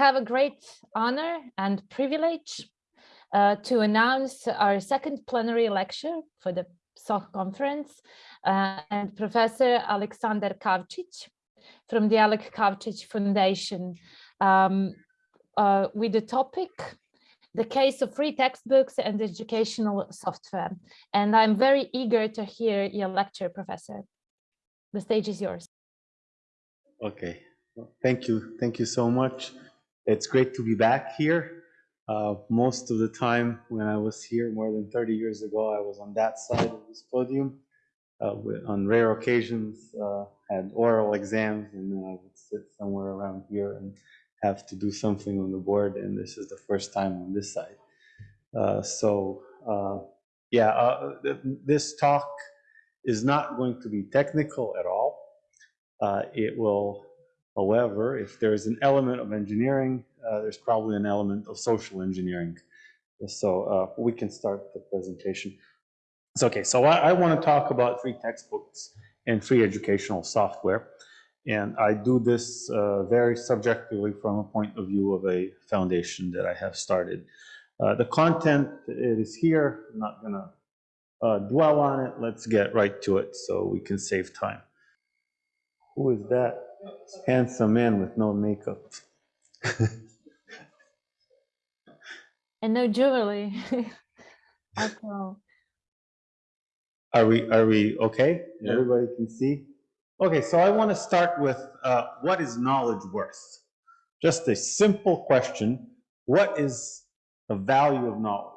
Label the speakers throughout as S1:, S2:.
S1: have a great honor and privilege uh, to announce our second plenary lecture for the SOC conference uh, and Professor Alexander Kavcic from the Alek Kavcic Foundation um, uh, with the topic the case of free textbooks and educational software. And I'm very eager to hear your lecture, Professor. The stage is yours.
S2: Okay, thank you. Thank you so much. It's great to be back here. Uh, most of the time when I was here more than 30 years ago, I was on that side of this podium. Uh, with, on rare occasions, uh, had oral exams and then I would sit somewhere around here and have to do something on the board. And this is the first time on this side. Uh, so uh, yeah, uh, this talk is not going to be technical at all. it will However, if there's an element of engineering, uh, there's probably an element of social engineering. So uh, we can start the presentation. So, okay, so I, I want to talk about free textbooks and free educational software. And I do this uh, very subjectively from a point of view of a foundation that I have started. Uh, the content, it is here. I'm not going to uh, dwell on it. Let's get right to it so we can save time. Who is that? Handsome man with no makeup.
S1: and no jewelry.
S2: Are we are we okay? Yeah. Everybody can see. Okay, so I want to start with uh, what is knowledge worth? Just a simple question. What is the value of knowledge?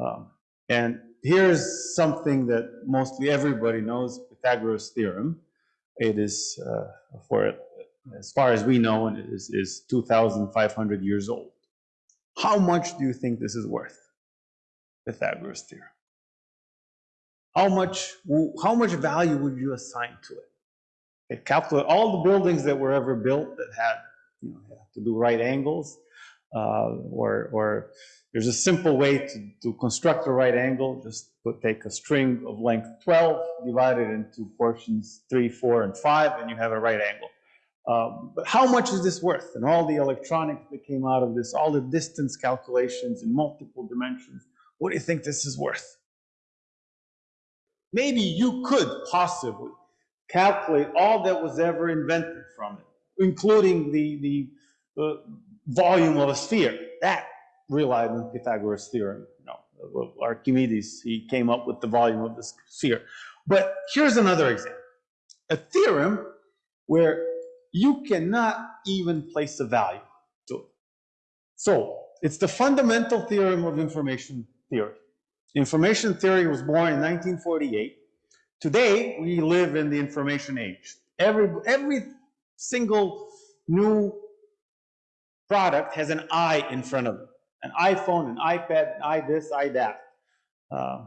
S2: Um, and here's something that mostly everybody knows, Pythagoras theorem. It is, uh, for as far as we know, it is, is 2,500 years old. How much do you think this is worth? Pythagoras theorem. How much, how much value would you assign to it? Okay, calculate all the buildings that were ever built that had, you know, had to do right angles, uh, or, or there's a simple way to, to construct a right angle. Just put, take a string of length 12, divide it into portions 3, 4, and 5, and you have a right angle. Um, but how much is this worth? And all the electronics that came out of this, all the distance calculations in multiple dimensions, what do you think this is worth? Maybe you could possibly calculate all that was ever invented from it, including the, the, the volume of a sphere. That relied on Pythagoras' theorem. Know, Archimedes, he came up with the volume of the sphere. But here's another example. A theorem where you cannot even place a value to it. So, it's the fundamental theorem of information theory. Information theory was born in 1948. Today, we live in the information age. Every, every single new product has an I in front of it an iPhone, an iPad, an i this, i that. Uh,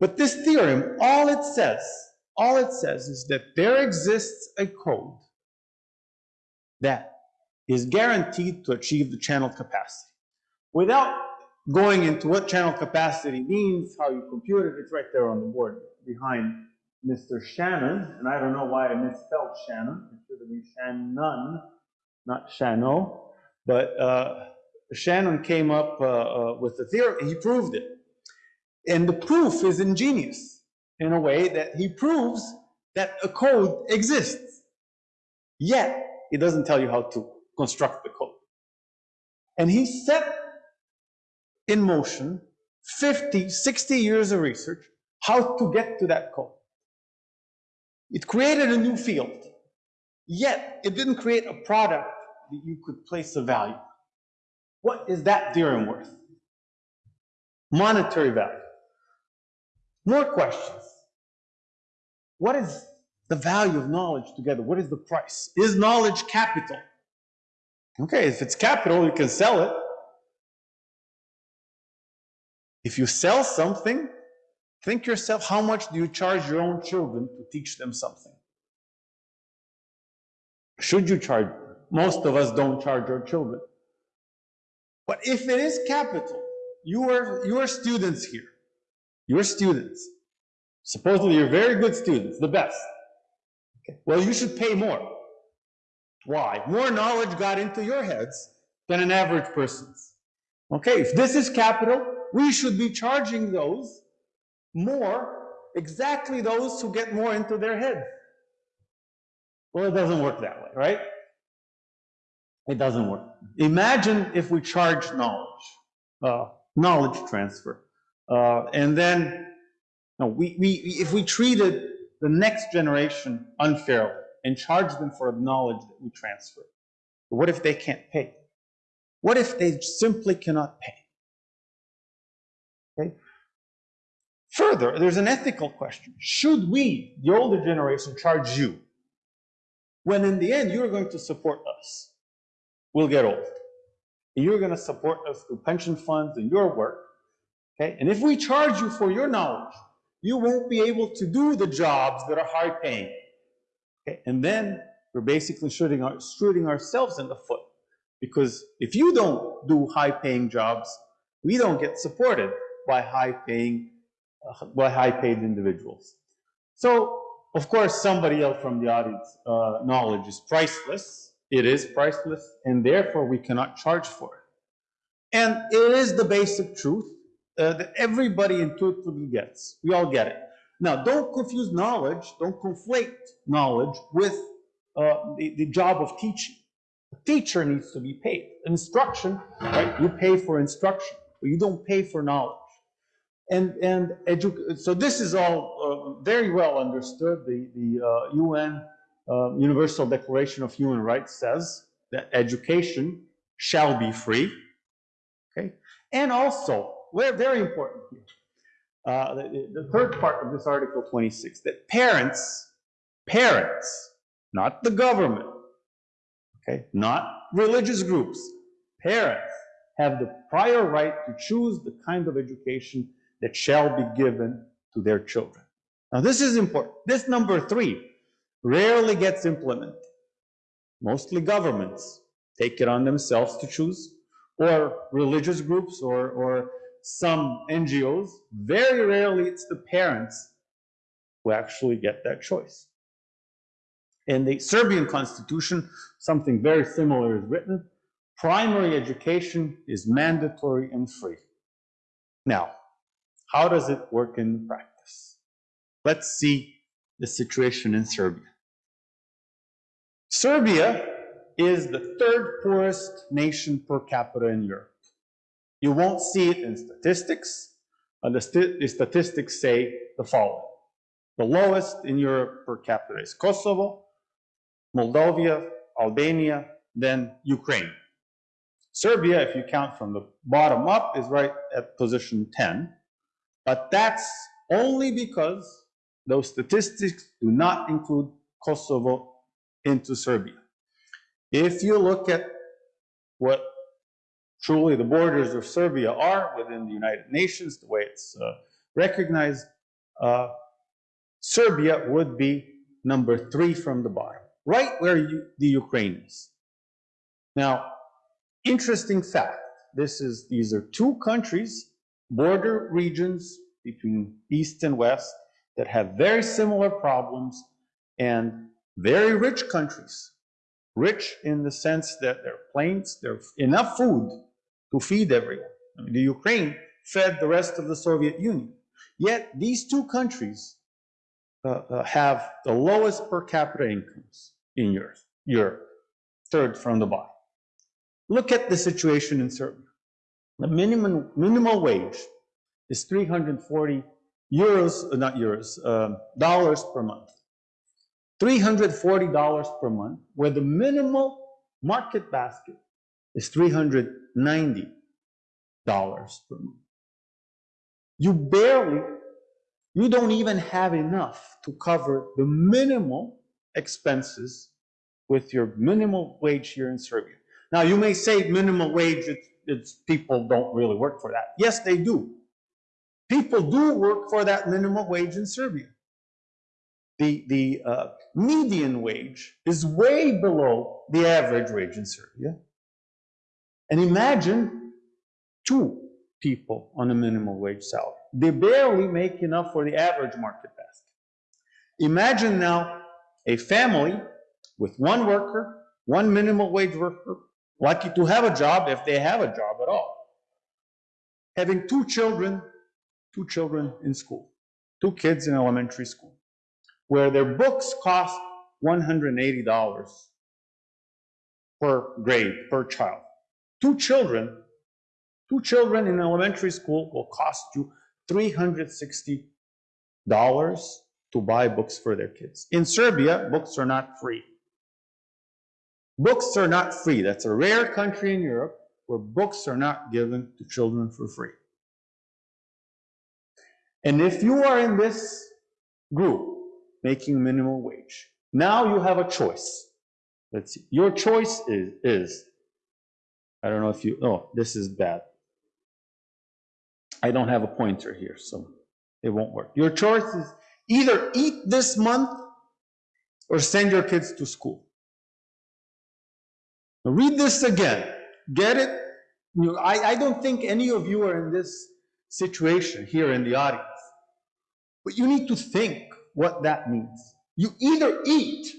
S2: but this theorem, all it says, all it says is that there exists a code that is guaranteed to achieve the channel capacity. Without going into what channel capacity means, how you compute it, it's right there on the board behind Mr. Shannon, and I don't know why I misspelled Shannon. It should have been Shannon, not Shano. But uh, Shannon came up uh, uh, with the theory, he proved it. And the proof is ingenious in a way that he proves that a code exists. Yet, he doesn't tell you how to construct the code. And he set in motion 50, 60 years of research how to get to that code. It created a new field. Yet, it didn't create a product that you could place a value. What is that theorem worth? Monetary value. More questions. What is the value of knowledge together? What is the price? Is knowledge capital? Okay, if it's capital, you can sell it. If you sell something, think yourself, how much do you charge your own children to teach them something? Should you charge? Most of us don't charge our children. But if it is capital, you are, students here. You are students. Supposedly you're very good students, the best. Okay. Well, you should pay more. Why? More knowledge got into your heads than an average person's. Okay, if this is capital, we should be charging those more, exactly those who get more into their heads. Well, it doesn't work that way, right? It doesn't work. Imagine if we charge knowledge, uh, knowledge transfer, uh, and then no, we, we, if we treated the next generation unfairly and charged them for the knowledge that we transfer, what if they can't pay? What if they simply cannot pay? Okay. Further, there's an ethical question. Should we, the older generation, charge you when in the end you're going to support us? We'll get old. And you're going to support us through pension funds and your work. Okay? And if we charge you for your knowledge, you won't be able to do the jobs that are high paying. Okay? And then we're basically shooting, our, shooting ourselves in the foot. Because if you don't do high paying jobs, we don't get supported by high paying, uh, by high paid individuals. So, of course, somebody else from the audience, uh, knowledge is priceless. It is priceless, and therefore we cannot charge for it. And it is the basic truth uh, that everybody intuitively gets. We all get it. Now, don't confuse knowledge, don't conflate knowledge with uh, the, the job of teaching. A teacher needs to be paid. Instruction, right? You pay for instruction, but you don't pay for knowledge. And, and so this is all uh, very well understood. The, the UN uh, Universal Declaration of Human Rights says that education shall be free. Okay, and also very, very important here. Uh, the, the, third part of this Article 26, that parents, parents, not the government, okay, not religious groups, parents have the prior right to choose the kind of education that shall be given to their children. Now this is important. This number three rarely gets implemented. Mostly governments take it on themselves to choose, or religious groups or, or some NGOs, very rarely it's the parents who actually get that choice. In the Serbian constitution, something very similar is written. Primary education is mandatory and free. Now, how does it work in practice? Let's see the situation in Serbia. Serbia is the third poorest nation per capita in Europe. You won't see it in statistics. The, st the statistics say the following. The lowest in Europe per capita is Kosovo, Moldova, Albania, then Ukraine. Serbia, if you count from the bottom up, is right at position 10. But that's only because those statistics do not include Kosovo into Serbia. If you look at what truly the borders of Serbia are within the United Nations, the way it's uh, recognized, uh, Serbia would be number three from the bottom, right where you, the Ukraine is. Now, interesting fact, this is, these are two countries, border regions between East and West that have very similar problems and very rich countries. Rich in the sense that there are plains, there's enough food to feed everyone. I mean, the Ukraine fed the rest of the Soviet Union. Yet these two countries uh, uh, have the lowest per capita incomes in Europe, Europe, third from the bottom. Look at the situation in Serbia. The minimum minimal wage is 340 euros, uh, not euros, uh, dollars per month. $340 per month, where the minimal market basket is $390 per month. You barely, you don't even have enough to cover the minimal expenses with your minimal wage here in Serbia. Now, you may say minimal wage, it's, it's people don't really work for that. Yes, they do. People do work for that minimum wage in Serbia. The, the uh, median wage is way below the average wage in Serbia. And imagine two people on a minimum wage salary. They barely make enough for the average market basket. Imagine now a family with one worker one minimum wage worker, lucky to have a job if they have a job at all. Having two children, two children in school, two kids in elementary school, where their books cost $180 per grade, per child. Two children, two children in elementary school will cost you $360 to buy books for their kids. In Serbia, books are not free. Books are not free. That's a rare country in Europe where books are not given to children for free. And if you are in this group making minimum wage, now you have a choice. Let's see. Your choice is, is I don't know if you, oh, this is bad. I don't have a pointer here, so it won't work. Your choice is either eat this month or send your kids to school. Now read this again. Get it? You, I, I don't think any of you are in this situation here in the audience. But you need to think what that means. You either eat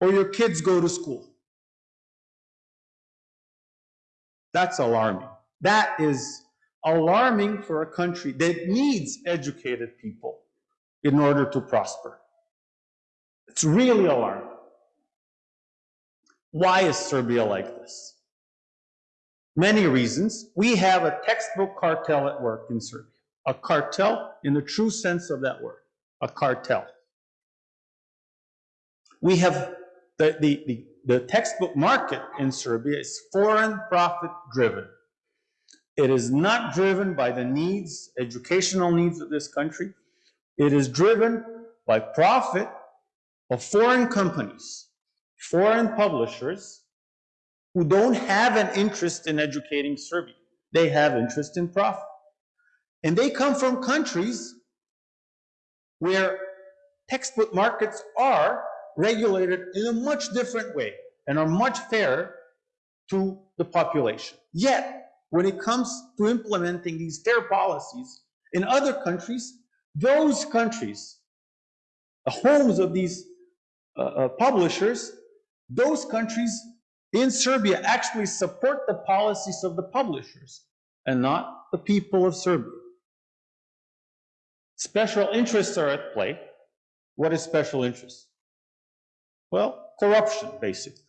S2: or your kids go to school. That's alarming. That is alarming for a country that needs educated people in order to prosper. It's really alarming. Why is Serbia like this? Many reasons. We have a textbook cartel at work in Serbia. A cartel in the true sense of that word. A cartel. We have the, the, the, the textbook market in Serbia is foreign profit driven. It is not driven by the needs, educational needs of this country. It is driven by profit of foreign companies, foreign publishers who don't have an interest in educating Serbia. They have interest in profit. And they come from countries where textbook markets are regulated in a much different way and are much fairer to the population. Yet, when it comes to implementing these fair policies in other countries, those countries, the homes of these uh, uh, publishers, those countries in Serbia actually support the policies of the publishers and not the people of Serbia. Special interests are at play. What is special interest? Well, corruption, basically.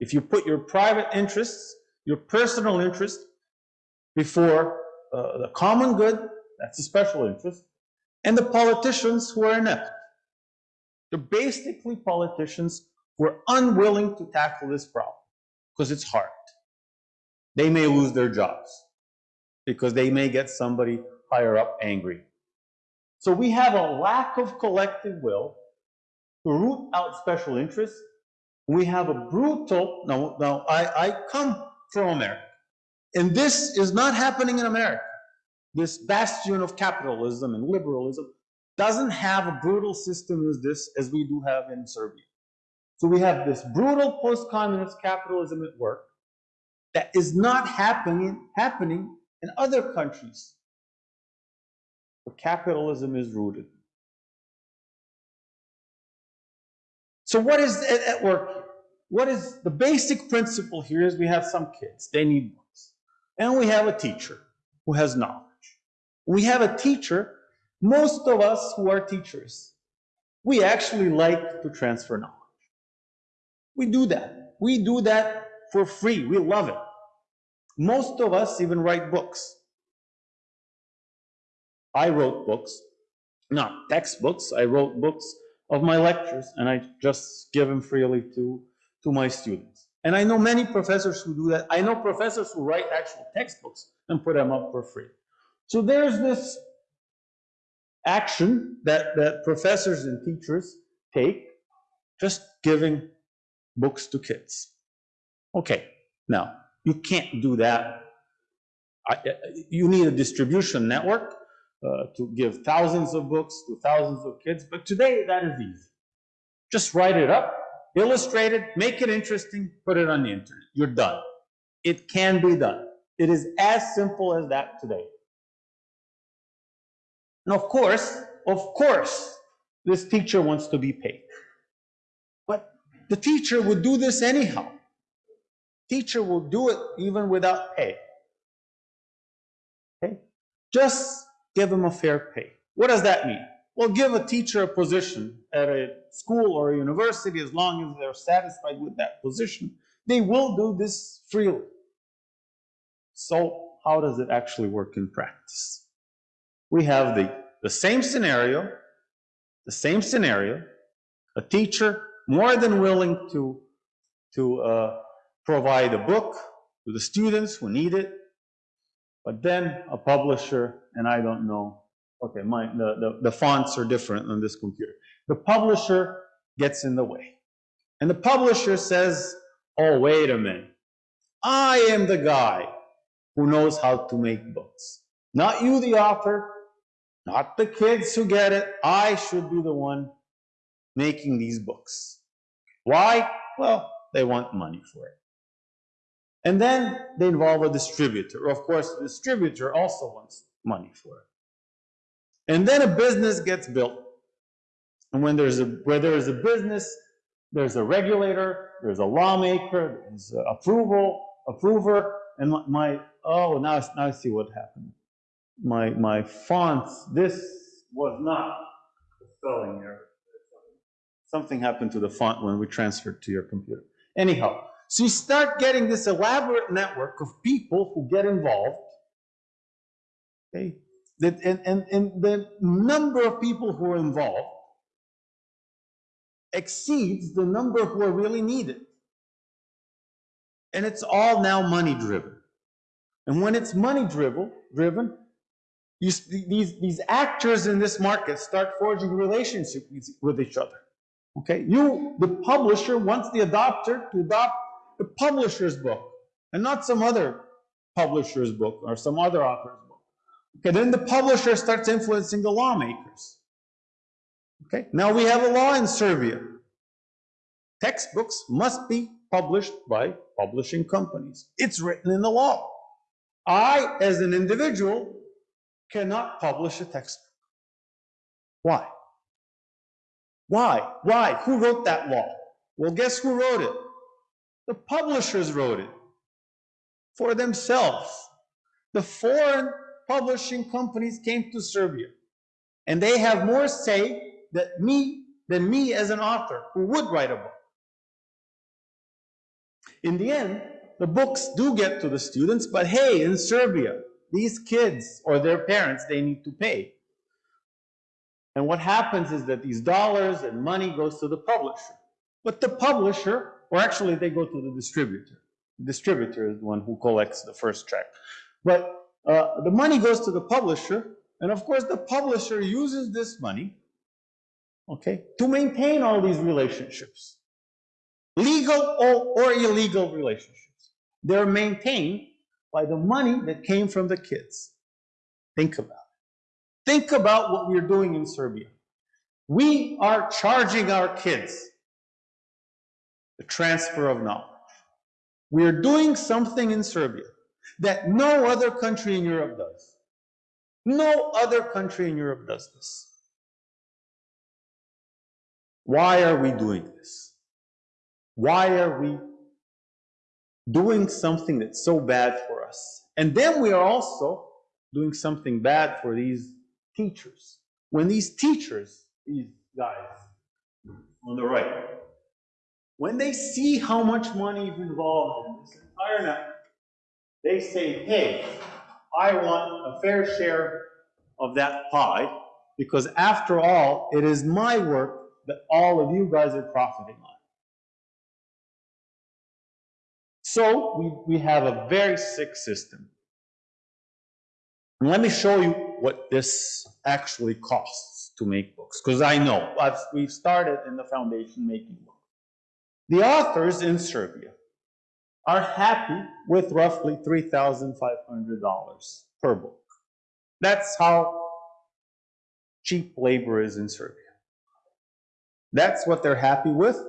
S2: If you put your private interests, your personal interest, before uh, the common good, that's a special interest, and the politicians who are inept. They're basically politicians who are unwilling to tackle this problem because it's hard. They may lose their jobs because they may get somebody higher up angry. So we have a lack of collective will to root out special interests. We have a brutal, now, now I, I come from America. And this is not happening in America. This bastion of capitalism and liberalism doesn't have a brutal system as this as we do have in Serbia. So we have this brutal post-communist capitalism at work that is not happening, happening in other countries where capitalism is rooted. So what is at work? What is the basic principle here is we have some kids, they need books. and we have a teacher who has knowledge. We have a teacher, most of us who are teachers, we actually like to transfer knowledge. We do that. We do that for free. We love it. Most of us even write books. I wrote books, not textbooks. I wrote books of my lectures and I just give them freely to, to my students. And I know many professors who do that. I know professors who write actual textbooks and put them up for free. So there's this action that, that professors and teachers take, just giving books to kids. Okay, now, you can't do that. I, uh, you need a distribution network uh, to give thousands of books to thousands of kids, but today that is easy. Just write it up, illustrate it, make it interesting, put it on the internet. You're done. It can be done. It is as simple as that today. And of course, of course, this teacher wants to be paid. But The teacher would do this anyhow. Teacher will do it even without pay. Okay? Just give them a fair pay. What does that mean? Well, give a teacher a position at a school or a university as long as they're satisfied with that position. They will do this freely. So how does it actually work in practice? We have the, the same scenario, the same scenario, a teacher more than willing to, to uh, provide a book to the students who need it, but then a publisher, and I don't know, okay, my, the, the, the fonts are different on this computer. The publisher gets in the way. And the publisher says, oh, wait a minute. I am the guy who knows how to make books. Not you, the author, not the kids who get it. I should be the one making these books. Why? Well, they want money for it. And then they involve a distributor. Of course, the distributor also wants money for it. And then a business gets built. And when there's a, where there is a business, there's a regulator, there's a lawmaker, there's approval, approver, and my, oh, now, now I see what happened. My, my fonts, this was not a spelling error. Something happened to the font when we transferred to your computer. Anyhow, so you start getting this elaborate network of people who get involved. Okay? That, and, and, and the number of people who are involved exceeds the number who are really needed. And it's all now money driven. And when it's money driven, driven, you, these, these actors in this market start forging relationships with each other. Okay, you, the publisher, wants the adopter to adopt the publisher's book and not some other publisher's book or some other author's book. Okay, then the publisher starts influencing the lawmakers. Okay, now we have a law in Serbia. Textbooks must be published by publishing companies. It's written in the law. I, as an individual, cannot publish a textbook. Why? Why? Why? Who wrote that law? Well, guess who wrote it? The publishers wrote it for themselves. The foreign publishing companies came to Serbia, and they have more say that me than me as an author who would write a book. In the end, the books do get to the students, but hey, in Serbia, these kids or their parents, they need to pay. And what happens is that these dollars and money goes to the publisher. But the publisher, or actually they go to the distributor. The distributor is the one who collects the first check. But uh, the money goes to the publisher, and of course the publisher uses this money, okay, to maintain all these relationships. Legal or, or illegal relationships. They're maintained by the money that came from the kids. Think about it. Think about what we're doing in Serbia. We are charging our kids the transfer of knowledge. We are doing something in Serbia that no other country in Europe does. No other country in Europe does this. Why are we doing this? Why are we doing something that's so bad for us? And then we are also doing something bad for these teachers. When these teachers, these guys on the right, when they see how much money is involved in this entire network, they say, hey, I want a fair share of that pie because after all, it is my work that all of you guys are profiting on. So we, we have a very sick system. And let me show you what this actually costs to make books, because I know I've, we've started in the foundation making books. The authors in Serbia are happy with roughly $3,500 per book. That's how cheap labor is in Serbia. That's what they're happy with.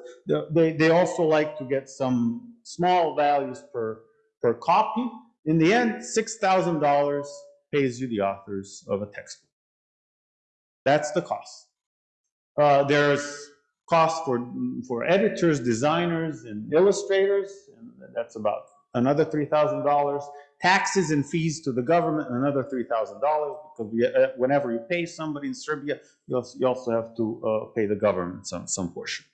S2: They, they also like to get some small values per, per copy. In the end, $6,000 pays you the authors of a textbook. That's the cost. Uh, there's cost for, for editors, designers, and illustrators, and that's about another $3,000. Taxes and fees to the government, another $3,000, because we, uh, whenever you pay somebody in Serbia, you also, you also have to uh, pay the government some, some portion.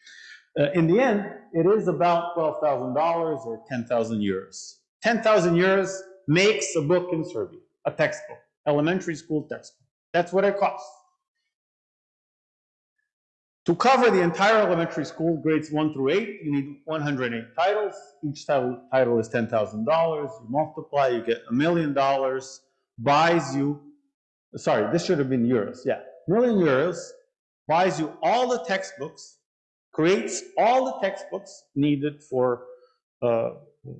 S2: Uh, in the end, it is about $12,000 or 10,000 euros. 10,000 euros makes a book in Serbia, a textbook, elementary school textbook. That's what it costs. To cover the entire elementary school, grades one through eight, you need 108 titles. Each title, title is $10,000. You multiply, you get a million dollars, buys you, sorry, this should have been euros, yeah. Million euros buys you all the textbooks, creates all the textbooks needed for uh,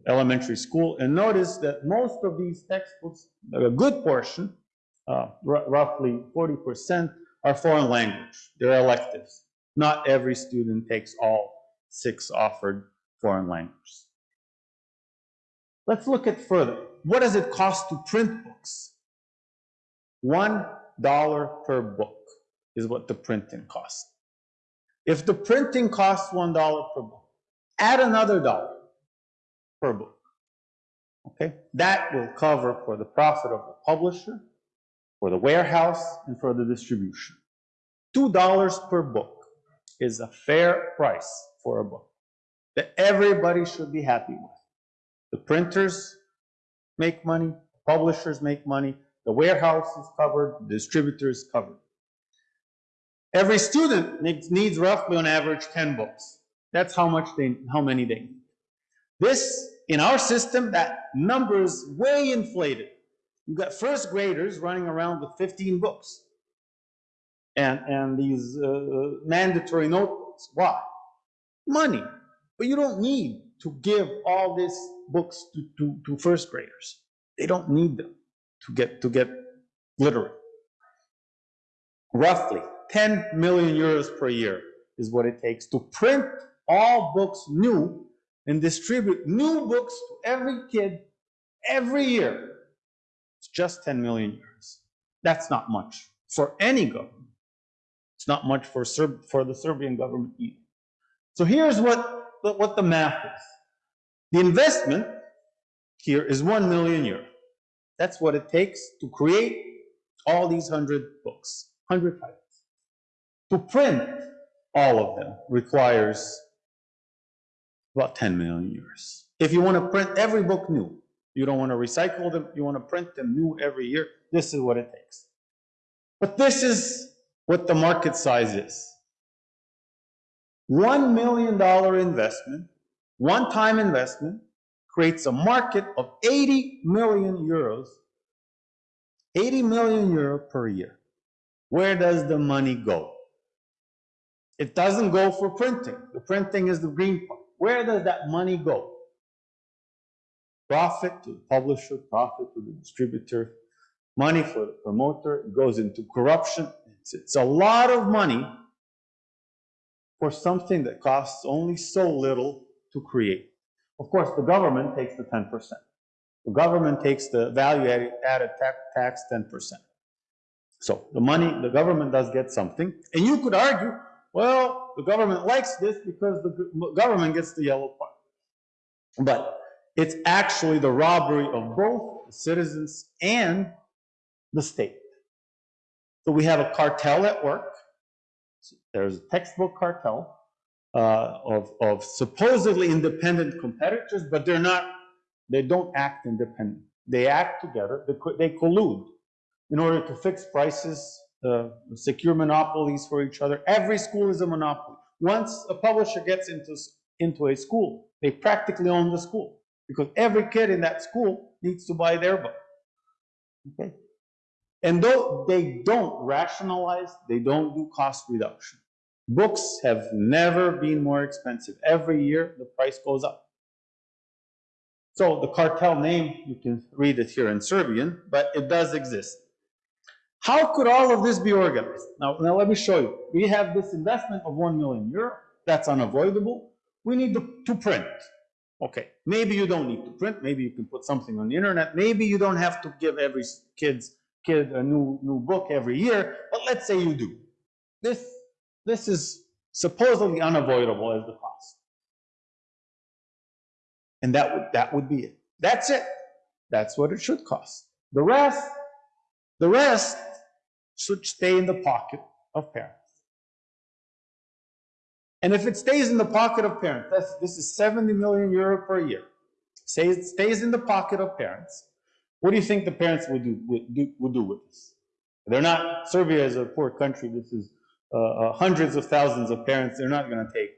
S2: elementary school. And notice that most of these textbooks, a good portion, uh, roughly 40%, are foreign language. They're electives. Not every student takes all six offered foreign languages. Let's look at further. What does it cost to print books? One dollar per book is what the printing costs. If the printing costs one dollar per book, add another dollar per book. Okay, that will cover for the profit of the publisher, for the warehouse, and for the distribution. Two dollars per book is a fair price for a book that everybody should be happy with. The printers make money, publishers make money, the warehouse is covered, the distributor is covered. Every student needs, roughly on average 10 books. That's how much they, how many they need. This, in our system, that number is way inflated. You've got first graders running around with 15 books and, and these uh, uh, mandatory notebooks. Why? Money. But you don't need to give all these books to, to, to first graders. They don't need them to get, to get literate. Roughly 10 million euros per year is what it takes to print all books new and distribute new books to every kid every year. It's just 10 million euros. That's not much for any government. It's not much for, Serb for the Serbian government either. So here's what, what the math is. The investment here is 1 million euro. That's what it takes to create all these 100 books, 100 titles. To print all of them requires about 10 million euros. If you want to print every book new, you don't want to recycle them, you want to print them new every year, this is what it takes. But this is what the market size is. $1 million investment, one-time investment, creates a market of 80 million euros, 80 million euro per year. Where does the money go? It doesn't go for printing. The printing is the green part. Where does that money go? Profit to the publisher, profit to the distributor, money for the promoter, it goes into corruption, it's, it's a lot of money for something that costs only so little to create. Of course, the government takes the 10%. The government takes the value added tax 10%. So the money, the government does get something. And you could argue, well, the government likes this because the government gets the yellow part. But it's actually the robbery of both the citizens and the state. So we have a cartel at work. There's a textbook cartel uh, of, of supposedly independent competitors, but they're not, they don't act independent. They act together, they, they collude in order to fix prices, uh, secure monopolies for each other. Every school is a monopoly. Once a publisher gets into, into a school, they practically own the school because every kid in that school needs to buy their book. Okay? And though they don't rationalize, they don't do cost reduction. Books have never been more expensive. Every year, the price goes up. So the cartel name, you can read it here in Serbian, but it does exist. How could all of this be organized? Now, now let me show you. We have this investment of 1 million euro. That's unavoidable. We need to, to print. Okay, maybe you don't need to print. Maybe you can put something on the internet. Maybe you don't have to give every kid's kid a new, new book every year, but let's say you do. This, this is supposedly unavoidable as the cost. And that would, that would be it. That's it. That's what it should cost. The rest, the rest should stay in the pocket of parents. And if it stays in the pocket of parents, this is 70 million euro per year. Say it stays in the pocket of parents. What do you think the parents would do, would do, do with this? They're not, Serbia is a poor country. This is uh, uh, hundreds of thousands of parents. They're not going to take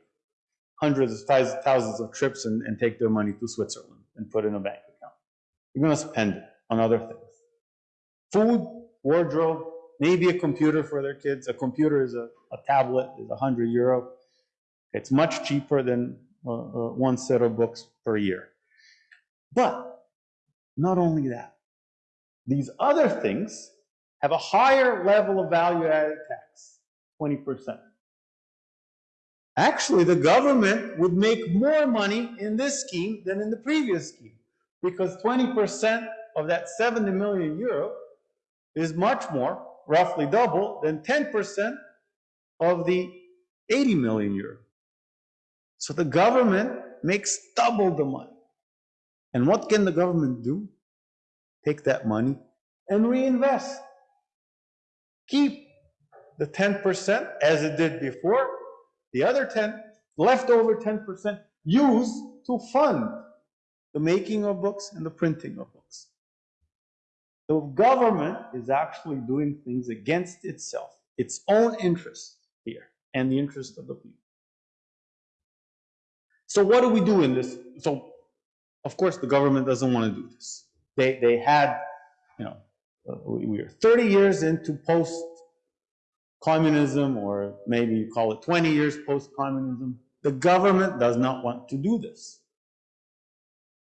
S2: hundreds of thousands of trips and, and take their money to Switzerland and put in a bank account. You're going to spend it on other things. Food, wardrobe, maybe a computer for their kids. A computer is a, a tablet, is 100 euro. It's much cheaper than uh, uh, one set of books per year. But not only that, these other things have a higher level of value added tax, 20%. Actually, the government would make more money in this scheme than in the previous scheme because 20% of that 70 million euro is much more, roughly double, than 10% of the 80 million euro. So the government makes double the money. And what can the government do? Take that money and reinvest. Keep the 10% as it did before, the other 10, leftover 10%, use to fund the making of books and the printing of books. The government is actually doing things against itself, its own interest here, and the interest of the people. So what do we do in this? So, of course, the government doesn't want to do this. They, they had, you know, we are 30 years into post communism, or maybe you call it 20 years post-communism, the government does not want to do this.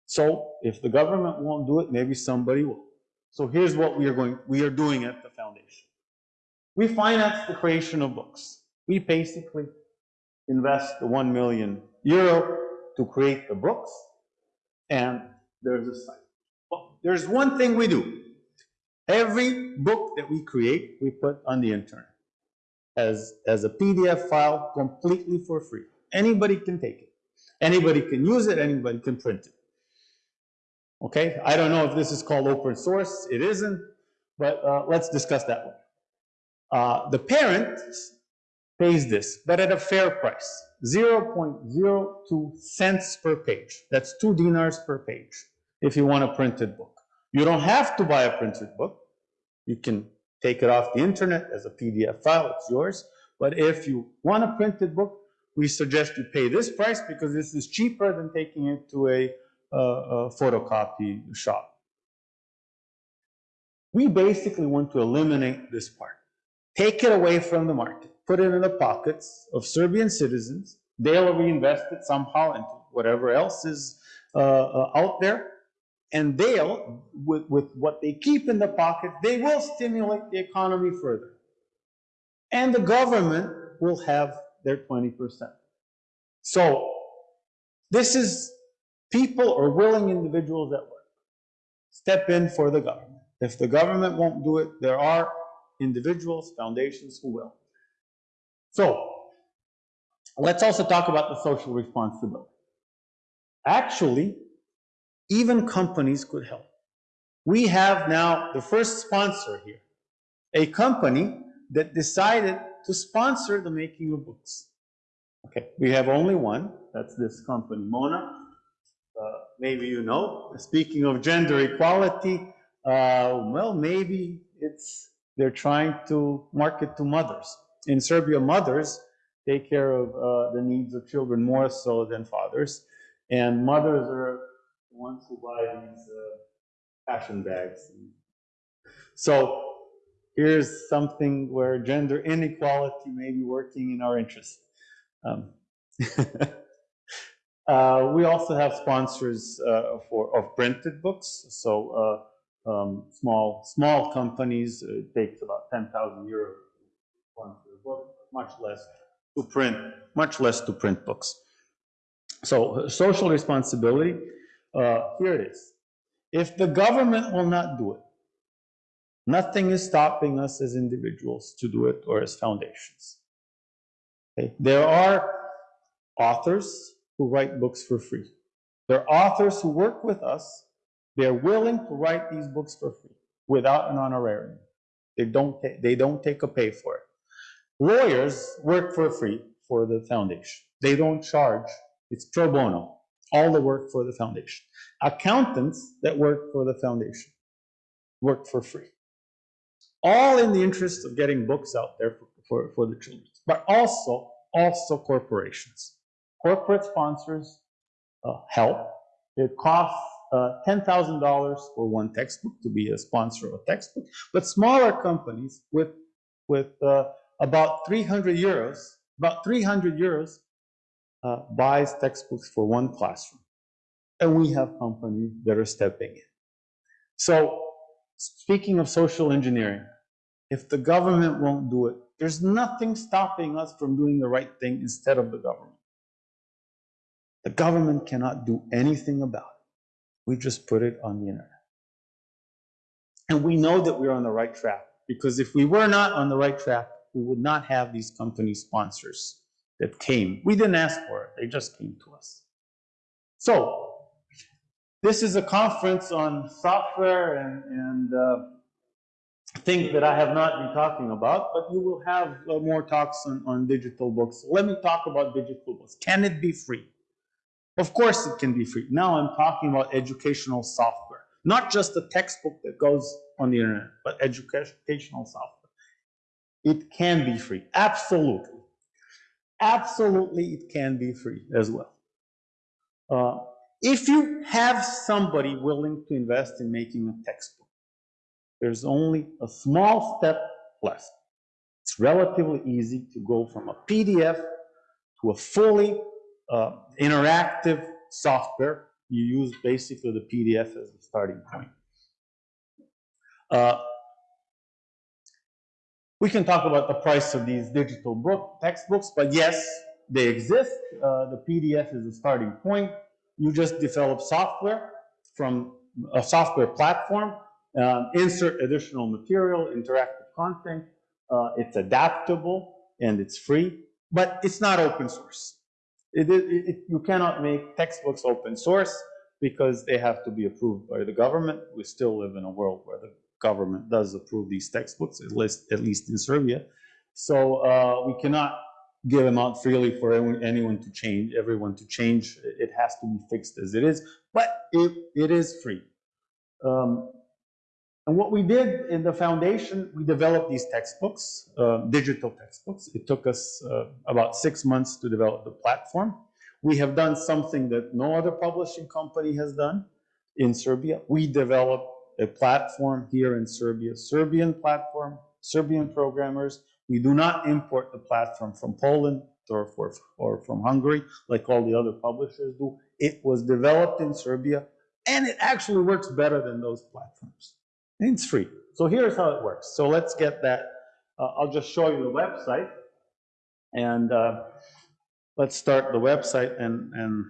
S2: So if the government won't do it, maybe somebody will. So here's what we are going, we are doing at the foundation. We finance the creation of books. We basically invest the 1 million euro to create the books, and there's a site. There's one thing we do. Every book that we create, we put on the internet as, as a PDF file completely for free. Anybody can take it. Anybody can use it, anybody can print it. Okay, I don't know if this is called open source, it isn't, but uh, let's discuss that one. Uh, the parent pays this, but at a fair price, 0.02 cents per page. That's two dinars per page if you want a printed book. You don't have to buy a printed book. You can take it off the internet as a PDF file, it's yours. But if you want a printed book, we suggest you pay this price because this is cheaper than taking it to a, a photocopy shop. We basically want to eliminate this part. Take it away from the market, put it in the pockets of Serbian citizens. They'll reinvest it somehow into whatever else is uh, uh, out there and they'll, with, with what they keep in the pocket, they will stimulate the economy further. And the government will have their 20%. So this is people or willing individuals at work. Step in for the government. If the government won't do it, there are individuals, foundations who will. So let's also talk about the social responsibility. Actually, even companies could help. We have now the first sponsor here, a company that decided to sponsor the making of books. Okay, we have only one, that's this company, Mona. Uh, maybe you know, speaking of gender equality, uh, well, maybe it's, they're trying to market to mothers. In Serbia, mothers take care of uh, the needs of children more so than fathers. And mothers are ones who buy these uh, fashion bags. So here's something where gender inequality may be working in our interest. Um, uh, we also have sponsors uh, for of printed books. So uh, um, small small companies uh, it takes about 10,000 euros to sponsor a book, much less to print, much less to print books. So social responsibility uh, here it is. If the government will not do it, nothing is stopping us as individuals to do it or as foundations. Okay? There are authors who write books for free. There are authors who work with us. They're willing to write these books for free without an honorarium. They don't, they don't take a pay for it. Lawyers work for free for the foundation. They don't charge. It's pro bono. All the work for the foundation. Accountants that work for the foundation work for free. All in the interest of getting books out there for, for, for the children, but also, also corporations. Corporate sponsors uh, help. It costs uh, $10,000 for one textbook to be a sponsor of a textbook, but smaller companies with, with uh, about 300 euros, about 300 euros uh, buys textbooks for one classroom. And we have companies that are stepping in. So speaking of social engineering, if the government won't do it, there's nothing stopping us from doing the right thing instead of the government. The government cannot do anything about it. We just put it on the internet. And we know that we're on the right track because if we were not on the right track, we would not have these company sponsors that came. We didn't ask for it, they just came to us. So, this is a conference on software and, and uh, things that I have not been talking about, but you will have uh, more talks on, on digital books. Let me talk about digital books. Can it be free? Of course it can be free. Now I'm talking about educational software, not just a textbook that goes on the internet, but educational software. It can be free, absolutely. Absolutely, it can be free as well. Uh, if you have somebody willing to invest in making a textbook, there's only a small step left. It's relatively easy to go from a PDF to a fully uh, interactive software. You use basically the PDF as a starting point. Uh, we can talk about the price of these digital book textbooks, but yes, they exist. Uh, the PDF is a starting point. You just develop software from a software platform, um, insert additional material, interactive content. Uh, it's adaptable and it's free, but it's not open source. It, it, it, you cannot make textbooks open source because they have to be approved by the government. We still live in a world where the government does approve these textbooks, at least, at least in Serbia. So uh, we cannot give them out freely for anyone to change, everyone to change. It has to be fixed as it is, but it, it is free. Um, and what we did in the foundation, we developed these textbooks, uh, digital textbooks. It took us uh, about six months to develop the platform. We have done something that no other publishing company has done in Serbia. We developed a platform here in Serbia, Serbian platform, Serbian programmers. We do not import the platform from Poland or, for, or from Hungary like all the other publishers do. It was developed in Serbia and it actually works better than those platforms. And it's free. So here's how it works. So let's get that. Uh, I'll just show you the website. And uh, let's start the website and, and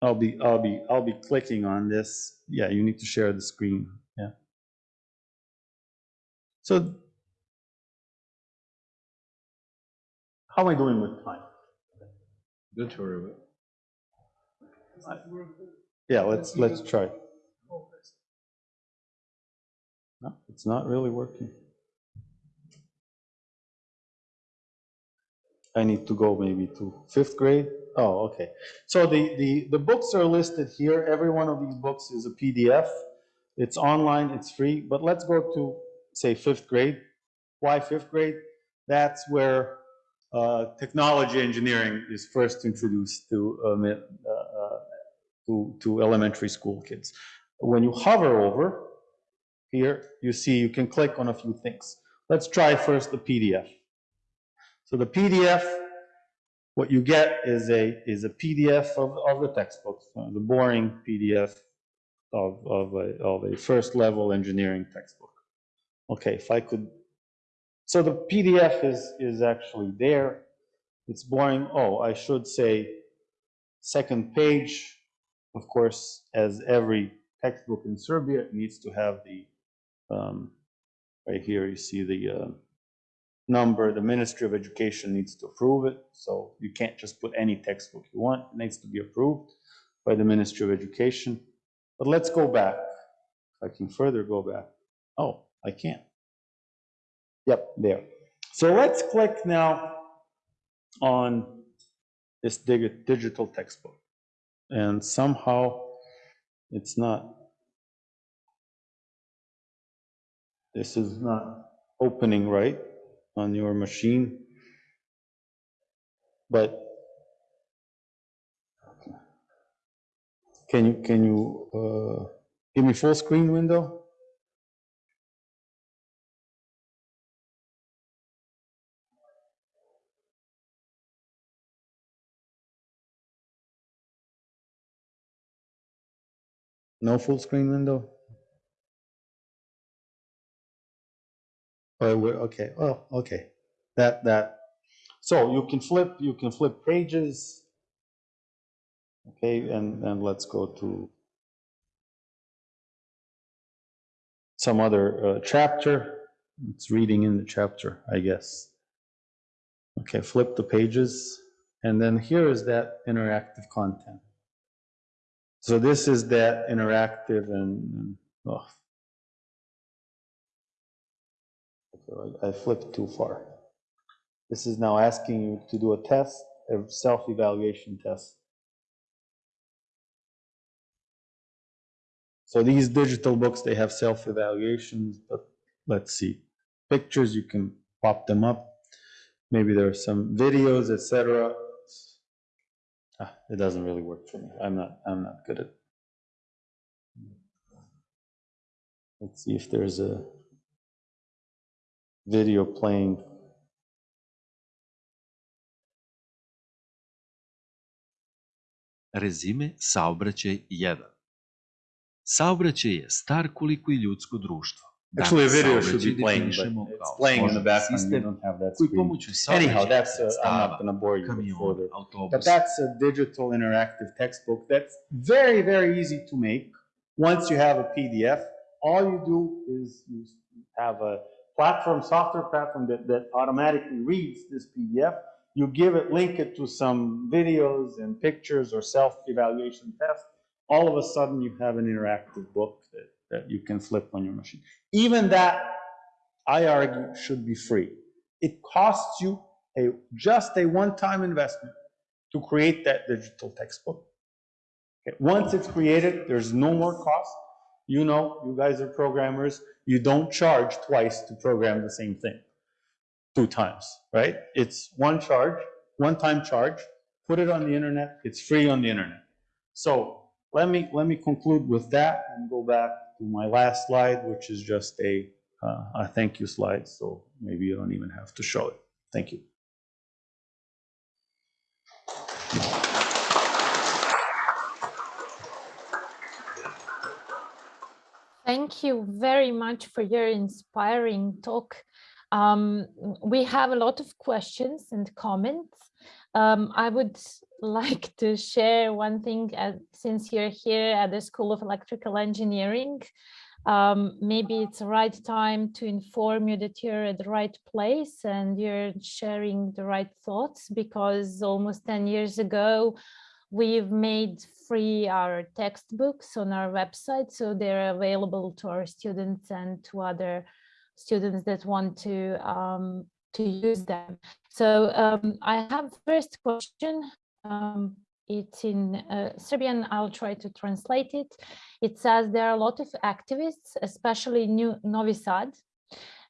S2: I'll be, I'll be, I'll be clicking on this. Yeah, you need to share the screen. Yeah. So how am I doing with time?
S3: Don't worry
S2: Yeah, let's, let's try. No, it's not really working. I need to go maybe to fifth grade. Oh, okay. So the, the, the books are listed here. Every one of these books is a PDF. It's online, it's free. But let's go to, say, fifth grade. Why fifth grade? That's where uh, technology engineering is first introduced to, um, uh, to, to elementary school kids. When you hover over, here, you see you can click on a few things. Let's try first the PDF. So the PDF, what you get is a, is a PDF of, of the textbook, so the boring PDF of, of, a, of a first level engineering textbook. Okay, if I could, so the PDF is, is actually there. It's boring. Oh, I should say second page, of course, as every textbook in Serbia, needs to have the um, right here, you see the, uh, number, the Ministry of Education needs to approve it. So you can't just put any textbook you want. It needs to be approved by the Ministry of Education. But let's go back. I can further go back. Oh, I can't. Yep, there. So let's click now on this dig- digital textbook. And somehow it's not. This is not opening right on your machine. But can you, can you, uh, give me full screen window? No full screen window? We're, okay, oh, okay, that, that, so you can flip, you can flip pages. Okay, and, and let's go to some other uh, chapter. It's reading in the chapter, I guess. Okay, flip the pages, and then here is that interactive content. So this is that interactive and, and, oh. Okay, I I flipped too far. This is now asking you to do a test, a self-evaluation test. So these digital books, they have self-evaluations, but let's see. Pictures, you can pop them up. Maybe there are some videos, etc. Ah, it doesn't really work for me. I'm not, I'm not good at. Let's see if there's a video playing.
S4: Rezime saobraćaj 1. Saobraćaj je star koliko i ljudsko društvo.
S2: Actually, a video should
S4: saobraćaj
S2: be playing,
S4: definišemo
S2: but it's
S4: kao
S2: playing in the
S4: složen
S2: background. You
S4: sistem
S2: don't have that
S4: koji
S2: screen.
S4: pomoću
S2: Anyhow,
S4: saobraćajnih
S2: that's, a- I'm
S4: sredstava,
S2: not gonna bore you with
S4: kamiona,
S2: further. But
S4: autobusa,
S2: that's a digital interactive textbook that's very, very easy to make. Once you have a PDF, all you do is you have a platform, software platform that, that automatically reads this PDF. You give it, link it to some videos and pictures or self-evaluation tests. All of a sudden, you have an interactive book that, that you can flip on your machine. Even that, I argue, should be free. It costs you a, just a one-time investment to create that digital textbook. Okay, Once it's created, there's no more cost. You know, you guys are programmers, you don't charge twice to program the same thing, two times, right? It's one charge, one-time charge, put it on the internet, it's free on the internet. So let me, let me conclude with that and go back to my last slide, which is just a, uh, a thank you slide, so maybe you don't even have to show it. Thank you.
S1: Thank you very much for your inspiring talk. Um, we have a lot of questions and comments. Um, I would like to share one thing uh, since you're here at the School of Electrical Engineering. Um, maybe it's the right time to inform you that you're at the right place and you're sharing the right thoughts because almost 10 years ago, We've made free our textbooks on our website, so they're available to our students and to other students that want to um, to use them. So um, I have first question. Um, it's in uh, Serbian. I'll try to translate it. It says there are a lot of activists, especially New Novi Sad,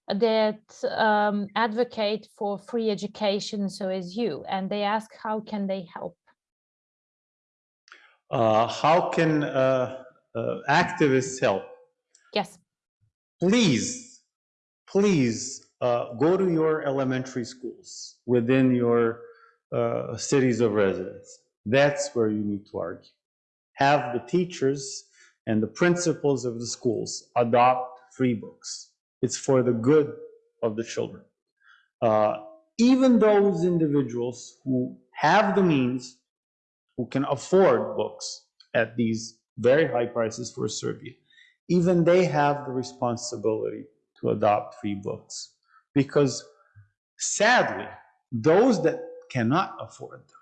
S1: that um, advocate for free education, so as you, and they ask how can they help.
S2: Uh, how can uh, uh, activists help?
S1: Yes.
S2: Please, please uh, go to your elementary schools within your uh, cities of residence. That's where you need to argue. Have the teachers and the principals of the schools adopt free books. It's for the good of the children. Uh, even those individuals who have the means who can afford books at these very high prices for Serbia, even they have the responsibility to adopt free books. Because Sadly, those that cannot afford them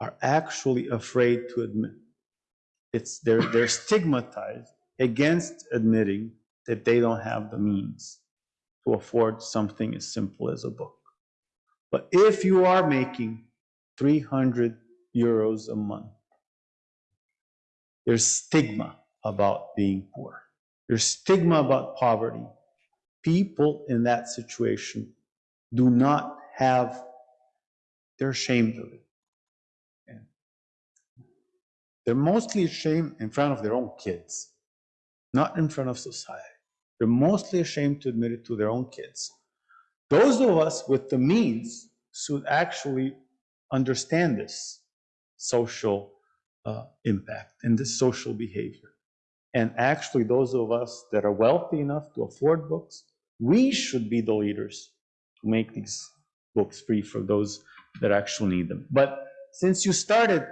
S2: are actually afraid to admit. It's, they're, they're stigmatized against admitting that they don't have the means to afford something as simple as a book. But if you are making 300 euros a month, there's stigma about being poor. There's stigma about poverty. People in that situation do not have, they're ashamed of it. They're mostly ashamed in front of their own kids, not in front of society. They're mostly ashamed to admit it to their own kids. Those of us with the means should actually understand this social uh, impact and this social behavior. And actually, those of us that are wealthy enough to afford books, we should be the leaders to make these books free for those that actually need them. But since you started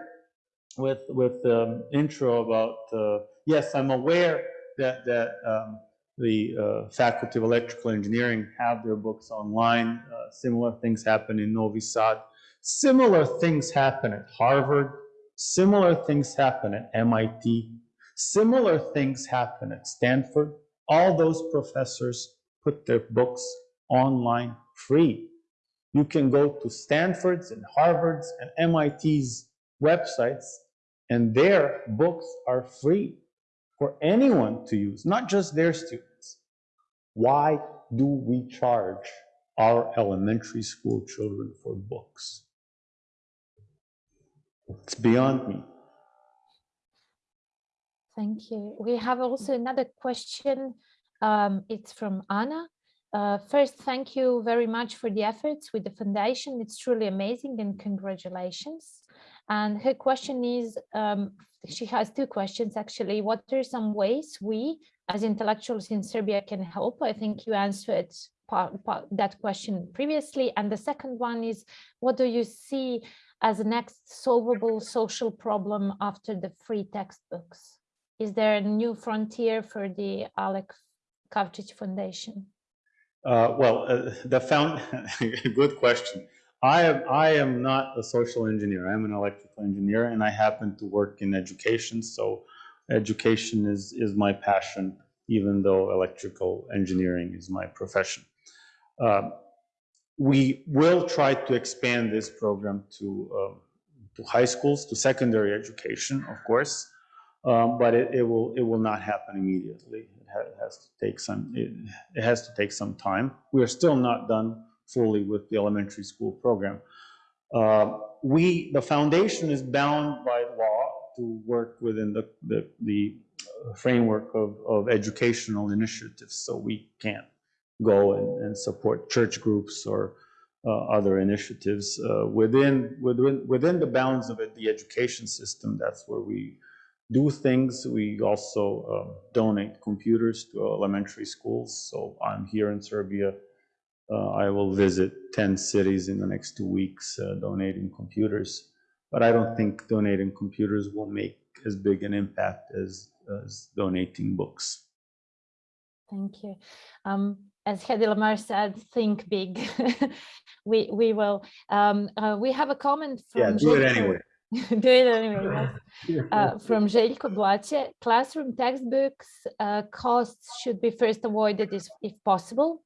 S2: with with the um, intro about uh, yes, I'm aware that that um, the uh, Faculty of Electrical Engineering have their books online. Uh, similar things happen in Novi Sad. Similar things happen at Harvard. Similar things happen at MIT. Similar things happen at Stanford. All those professors put their books online free. You can go to Stanford's and Harvard's and MIT's websites, and their books are free for anyone to use, not just their students. Why do we charge our elementary school children for books? It's beyond me.
S1: Thank you. We have also another question. Um, it's from Anna. Uh, first, thank you very much for the efforts with the foundation. It's truly amazing and congratulations. And her question is, um, she has two questions actually. What are some ways we as intellectuals in Serbia can help? I think you answered part, part, that question previously. And the second one is, what do you see as the next solvable social problem after the free textbooks? Is there a new frontier for the Alec Kavčić Foundation?
S2: Uh, well, uh, the found, good question. I am, I am not a social engineer. I'm an electrical engineer and I happen to work in education. So education is, is my passion, even though electrical engineering is my profession. Uh, we will try to expand this program to, um, to high schools, to secondary education, of course, um, but it, it, will, it will not happen immediately. It, ha has to take some, it, it has to take some time. We are still not done fully with the elementary school program. Uh, we, the foundation is bound by law to work within the, the, the framework of, of educational initiatives, so we can't go and, and support church groups or uh, other initiatives. Uh, within, within, within the bounds of it, the education system, that's where we do things. We also um, donate computers to elementary schools. So I'm here in Serbia uh, I will visit 10 cities in the next two weeks uh, donating computers. But I don't think donating computers will make as big an impact as, as donating books.
S1: Thank you. Um, as Hedy Lamarr said, think big. we we will. Um, uh, we have a comment from.
S2: Yeah, do it anyway.
S1: do it anyway. Yes. Uh, from Željko Blache, classroom textbooks uh, costs should be first avoided if, if possible.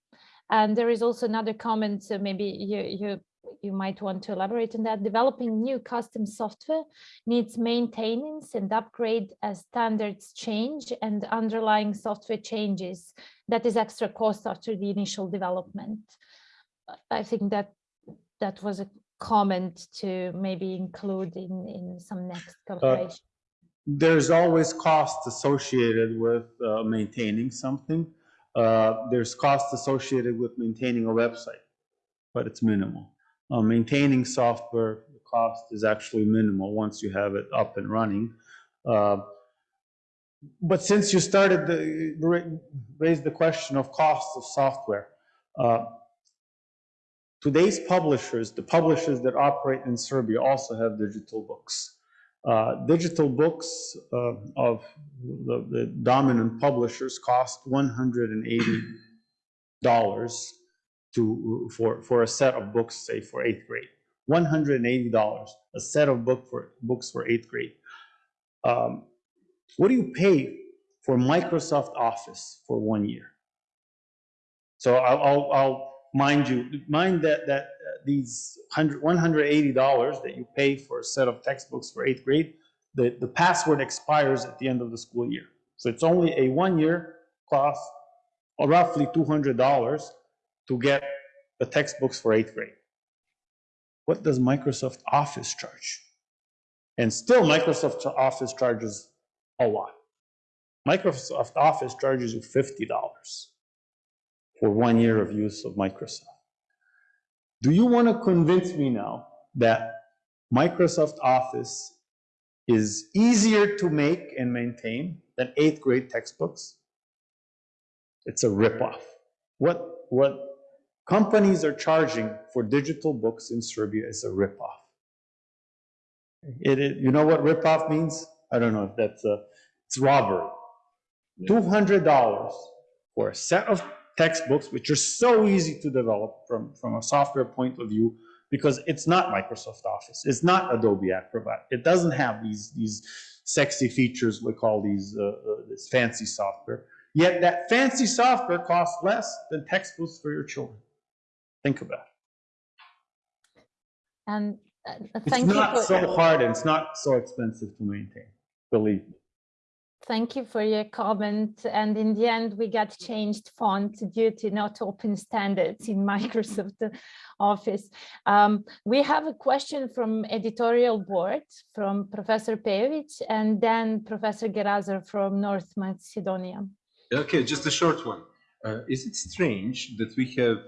S1: And there is also another comment, so maybe you, you, you might want to elaborate on that. Developing new custom software needs maintenance and upgrade as standards change and underlying software changes. That is extra cost after the initial development. I think that that was a comment to maybe include in, in some next cooperation. Uh,
S2: there's always cost associated with uh, maintaining something. Uh, there's costs associated with maintaining a website, but it's minimal. Uh, maintaining software, the cost is actually minimal once you have it up and running. Uh, but since you started the, raise the question of costs of software, uh, today's publishers, the publishers that operate in Serbia also have digital books. Uh, digital books uh, of the, the, dominant publishers cost $180 to for, for a set of books, say for eighth grade. $180, a set of book for, books for eighth grade. Um, what do you pay for Microsoft Office for one year? So I'll, I'll, I'll mind you, mind that, that uh, these hundred, one hundred eighty dollars that you pay for a set of textbooks for eighth grade, the, the password expires at the end of the school year. So it's only a one-year cost, roughly two hundred dollars to get the textbooks for eighth grade. What does Microsoft Office charge? And still Microsoft Office charges a lot. Microsoft Office charges you fifty dollars for one year of use of Microsoft. Do you want to convince me now that Microsoft Office is easier to make and maintain than eighth grade textbooks? It's a ripoff. What, what companies are charging for digital books in Serbia is a ripoff. It, it, you know what ripoff means? I don't know if that's a, it's robbery. $200 for a set of textbooks, which are so easy to develop from, from a software point of view, because it's not Microsoft Office. It's not Adobe Acrobat. It doesn't have these, these sexy features we call these, uh, uh, this fancy software. Yet that fancy software costs less than textbooks for your children. Think about it.
S1: And uh,
S2: It's
S1: thank you
S2: not
S1: for,
S2: so hard and it's not so expensive to maintain, believe me.
S1: thank you for your comment. And in the end, we got changed font due to not open standards in Microsoft Office. Um, we have a question from editorial board from Professor Pejovic and then Professor Gerazov from North Macedonia.
S3: Okay, just a short one. Uh, is it strange that we have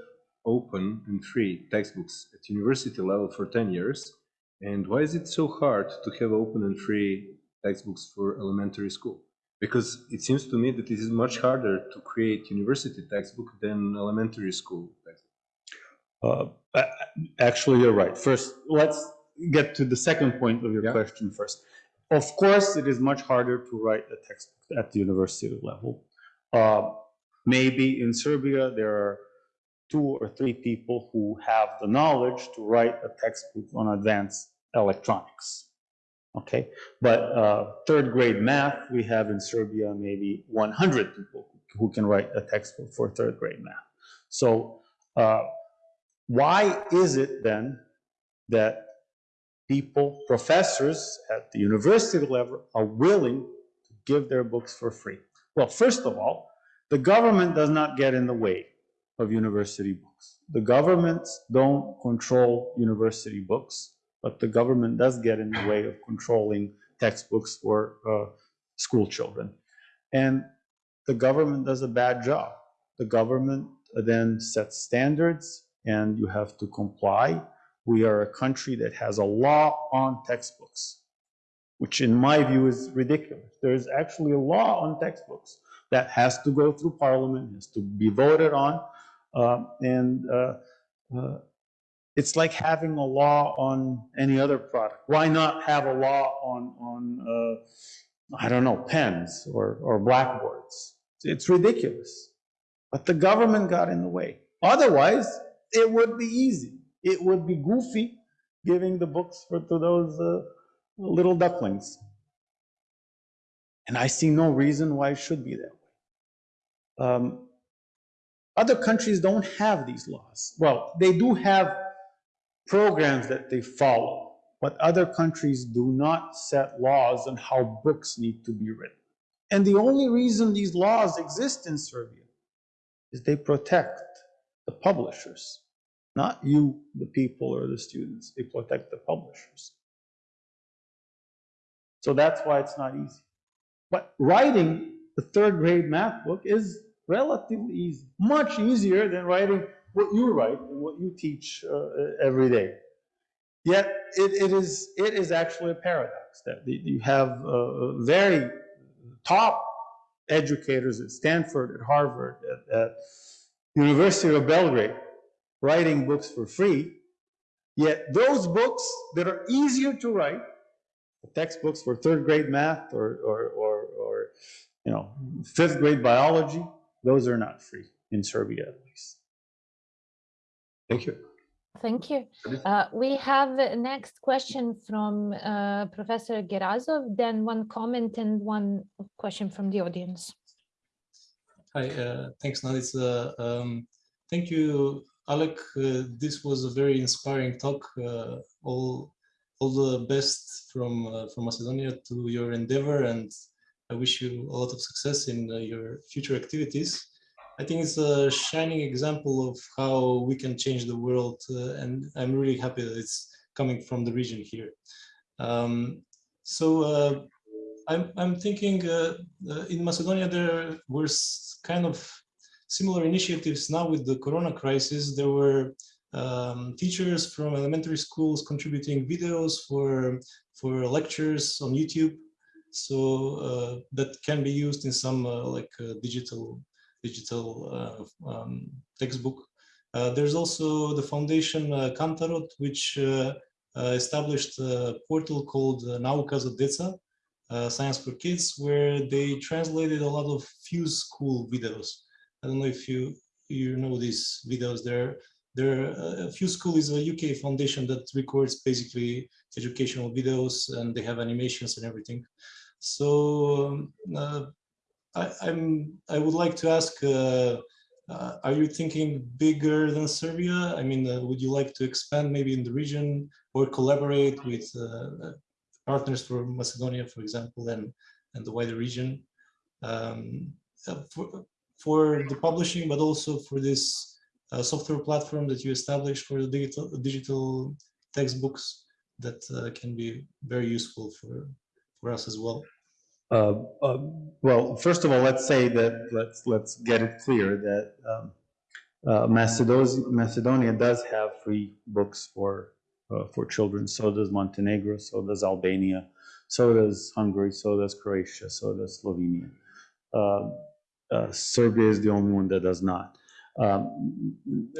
S3: open and free textbooks at university level for 10 years? And why is it so hard to have open and free textbooks for elementary school? Because it seems to me that it is much harder to create university textbook than elementary school textbook.
S2: Uh, Actually, you're right. First, let's get to the second point of your
S3: Yeah.
S2: question first. Of course, it is much harder to write a textbook at the university level. Uh, Maybe in Serbia, there are two or three people who have the knowledge to write a textbook on advanced electronics. Okay, but uh, third grade math, we have in Serbia maybe 100 people who can write a textbook for third grade math. So uh, why is it then that people, professors at the university level are willing to give their books for free? Well, first of all, the government does not get in the way of university books. The governments don't control university books, but the government does get in the way of controlling textbooks for uh, school children. And the government does a bad job. The government then sets standards and you have to comply. We are a country that has a law on textbooks, which in my view is ridiculous. There is actually a law on textbooks that has to go through parliament, has to be voted on. Um, and uh, uh, it's like having a law on any other product. Why not have a law on, on uh, I don't know, pens or, or blackboards? It's ridiculous. But the government got in the way. Otherwise, it would be easy. It would be goofy giving the books for, to those uh, little ducklings. And I see no reason why it should be that way. Um, other countries don't have these laws. Well, they do have programs that they follow, but other countries do not set laws on how books need to be written. And the only reason these laws exist in Serbia is they protect the publishers, not you, the people, or the students. They protect the publishers. So that's why it's not easy. But writing the third grade math book is relatively easy, much easier than writing what you write and what you teach uh, every day. Yet it, it is it is actually a paradox that you have uh, very top educators at Stanford, at Harvard, at, at University of Belgrade writing books for free. Yet those books that are easier to write, textbooks for third grade math or, or, or, or you know, fifth grade biology, those are not free in Serbia at least.
S3: Thank you.
S1: Thank you. Uh, we have a next question from uh, Professor Gerazov, then one comment and one question from the audience.
S5: Hi, uh, thanks, Nadica. Um, thank you, Alec. Uh, this was a very inspiring talk. Uh, all, all the best from uh, from Macedonia to your endeavor, and I wish you a lot of success in uh, your future activities. I think it's a shining example of how we can change the world, uh, and I'm really happy that it's coming from the region here. Um, so uh, I'm, I'm thinking uh, uh, in Macedonia there were kind of similar initiatives now with the Corona crisis. There were um, teachers from elementary schools contributing videos for for lectures on YouTube, so uh, that can be used in some uh, like uh, digital digital um, textbook. There's also the foundation uh, Kantarot, which established a portal called uh, Nauka za Deca, uh, Science for Kids, where they translated a lot of Fuse School videos. I don't know if you you know these videos. They're they're uh, Fuse School is a UK foundation that records basically educational videos, and they have animations and everything. So um, uh, I, I'm I would like to ask. Uh, uh, are you thinking bigger than Serbia? I mean, would you like to expand maybe in the region or collaborate with partners for Macedonia, for example, and, and the wider region um, for, for the publishing, but also for this uh, software platform that you established for the digital, digital textbooks that uh, can be very useful for, for us as well.
S2: Uh, uh, Well, first of all, let's say that, let's, let's get it clear that um, uh, Macedonia, Macedonia does have free books for, uh, for children. So does Montenegro, so does Albania, so does Hungary, so does Croatia, so does Slovenia. Uh, uh, Serbia is the only one that does not. Um,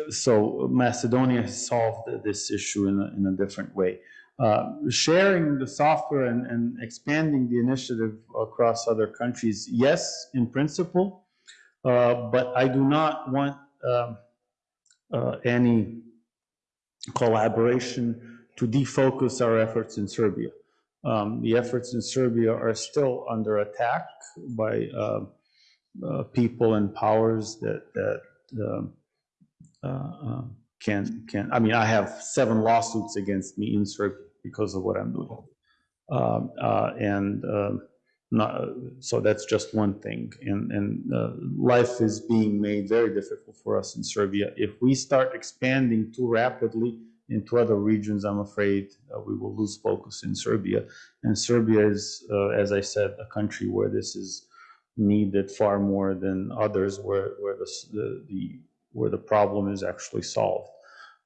S2: So Macedonia solved this issue in a, in a different way. Uh, sharing the software and, and expanding the initiative across other countries, yes, in principle, uh, but I do not want um, uh, any collaboration to defocus our efforts in Serbia. Um, the efforts in Serbia are still under attack by uh, uh, people and powers that that um, can can. I mean, I have seven lawsuits against me in Serbia because of what I'm doing, um, uh, and um, not, so that's just one thing. And and uh, life is being made very difficult for us in Serbia. If we start expanding too rapidly into other regions, I'm afraid uh, we will lose focus in Serbia. And Serbia is, uh, as I said, a country where this is needed far more than others, where where the, the, the where the problem is actually solved.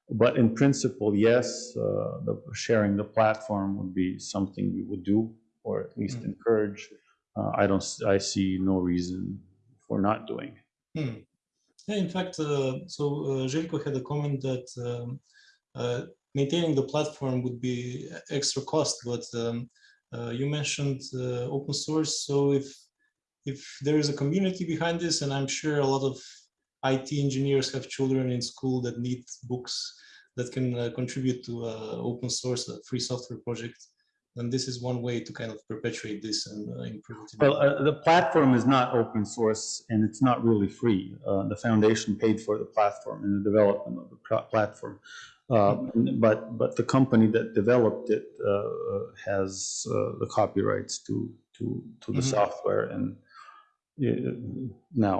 S2: But in principle, yes, uh, the sharing the platform would be something we would do, or at least
S5: Mm.
S2: encourage. Uh, I don't, I see no reason for not doing.
S5: Hmm. Yeah, in fact, uh, so uh, Željko had a comment that um, uh, maintaining the platform would be extra cost, but um, uh, you mentioned uh, open source. So if if there is a community behind this, and I'm sure a lot of IT engineers have children in school that need books that can uh, contribute to uh, open source, a free software project, And this is one way to kind of perpetuate this and uh, improve it.
S2: Well, uh, the platform is not open source and it's not really free. Uh, the foundation paid for the platform and the development of the platform. Uh, but but the company that developed it uh, has uh, the copyrights to to to the
S5: Mhm.
S2: software and uh, now.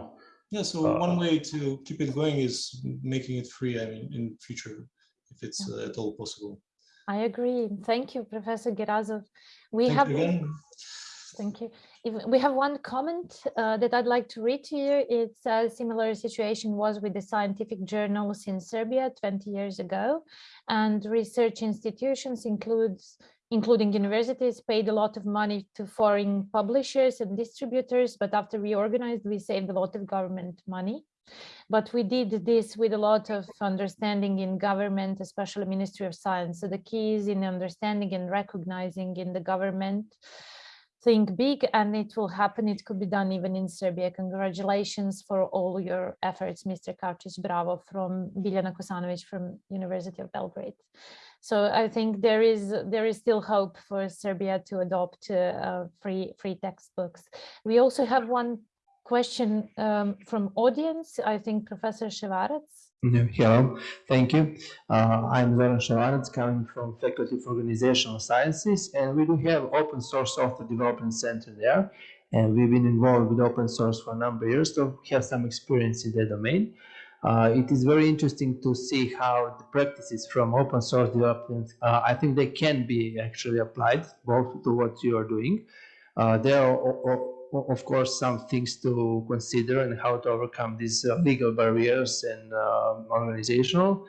S5: Yeah, so
S2: Uh,
S5: one way to keep it going is making it free. I mean, in future, if it's uh, at all possible.
S1: I agree. Thank you, Professor Gerazov. We
S5: Thank
S1: have
S5: you again.
S1: Thank you. If we have one comment uh, that I'd like to read to you. It's a similar situation was with the scientific journals in Serbia 20 years ago, and research institutions includes including universities paid a lot of money to foreign publishers and distributors, but after we organized, we saved a lot of government money. But we did this with a lot of understanding in government, especially Ministry of Science. So the key is in understanding and recognizing in the government think big and it will happen. It could be done even in Serbia. Congratulations for all your efforts, Mr. Kavčić. Bravo from Biljana Kosanovic from University of Belgrade. So I think there is there is still hope for Serbia to adopt uh, free free textbooks. We also have one question um, from audience. I think Professor Ševarac.
S6: Yeah, Hello, thank you. Uh, I'm Zoran Ševarac, coming from Faculty of Organizational Sciences, and we do have open source software development center there, and we've been involved with open source for a number of years, so have some experience in that domain. Uh, it is very interesting to see how the practices from open source development, uh, I think they can be actually applied both to what you are doing. Uh, there are of course, some things to consider and how to overcome these uh, legal barriers and uh, organizational.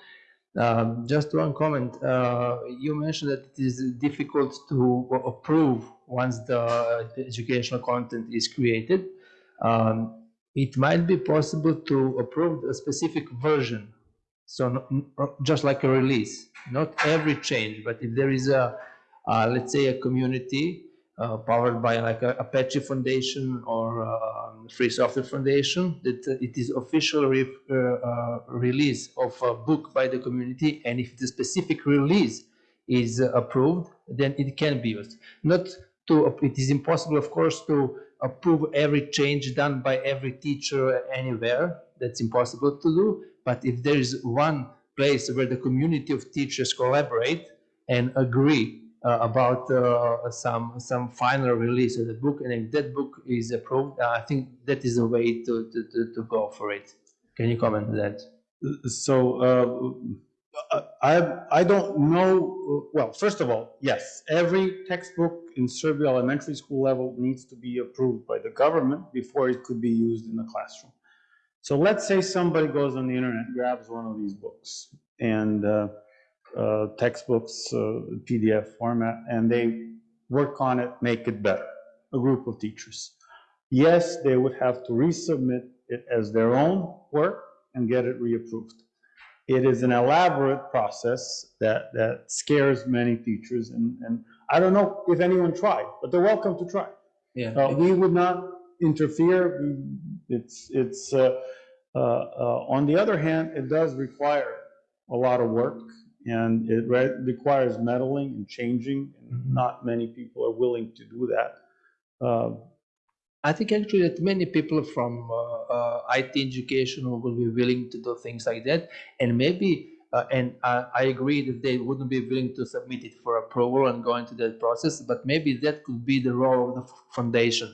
S6: Um, just one comment. Uh, you mentioned that it is difficult to approve once the educational content is created. Um, it might be possible to approve a specific version. So just like a release, not every change, but if there is a, uh, let's say a community uh, powered by like a Apache Foundation or uh, Free Software Foundation. That uh, it is official re uh, uh, release of a book by the community, and if the specific release is approved, then it can be used. Not to it is impossible, of course, to approve every change done by every teacher anywhere. That's impossible to do. But if there is one place where the community of teachers collaborate and agree uh, about uh, some some final release of the book, and if that book is approved, uh, I think that is a way to, to, to, to go for it. Can you comment on that?
S2: So uh, I I don't know. Well, first of all, yes, every textbook in Serbia elementary school level needs to be approved by the government before it could be used in the classroom. So let's say somebody goes on the internet, grabs one of these books, and uh, uh, textbooks, uh, PDF format, and they work on it, make it better, a group of teachers. Yes, they would have to resubmit it as their own work and get it reapproved. It is an elaborate process that, that scares many teachers, and, and I don't know if anyone tried, but they're welcome to try.
S6: Yeah.
S2: Uh, we would not interfere. It's, it's, uh, uh, uh, on the other hand, it does require a lot of work and it re requires meddling and changing. And
S6: Mhm.
S2: not many people are willing to do that.
S6: I think actually that many people from uh, uh, IT education will be willing to do things like that, and maybe, uh, and I, I agree that they wouldn't be willing to submit it for approval and go into that process, but maybe that could be the role of the foundation.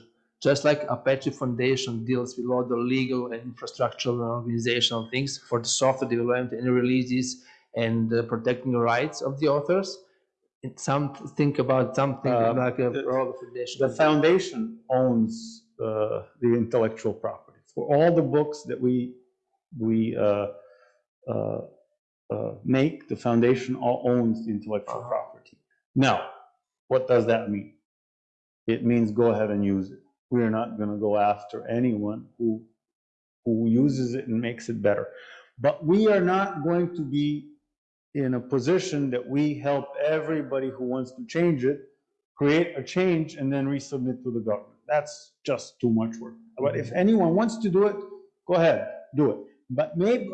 S6: Just like Apache Foundation deals with all the legal and infrastructural and organizational things for the software development and releases and uh, protecting the rights of the authors. And some think about something
S2: Uh,
S6: like a
S2: the-
S6: role of foundation.
S2: the foundation owns the intellectual property for all the books that we we uh, uh, uh, make. The foundation all owns the intellectual
S6: Uh-huh.
S2: property. Now, what does that mean? It means go ahead and use it. We are not going to go after anyone who who uses it and makes it better. But we are not going to be in a position that we help everybody who wants to change it create a change and then resubmit to the government. That's just too much work. But if anyone wants to do it, go ahead, do it. But maybe,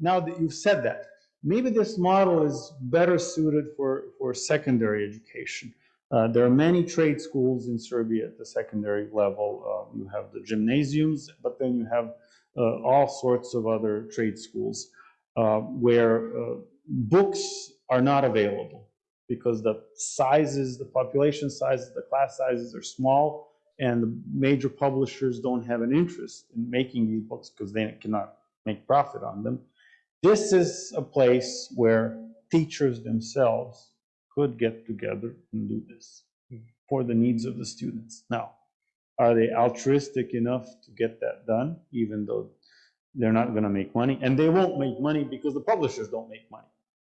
S2: now that you've said that, maybe this model is better suited for, for secondary education. Uh, there are many trade schools in Serbia at the secondary level. Uh, you have the gymnasiums, but then you have uh, all sorts of other trade schools uh, where uh, books are not available because the sizes, the population sizes, the class sizes are small, and the major publishers don't have an interest in making these books because they cannot make profit on them. This is a place where teachers themselves could get together and do this for the needs of the students. Now, are they altruistic enough to get that done, even though they're not going to make money? And they won't make money because the publishers don't make money.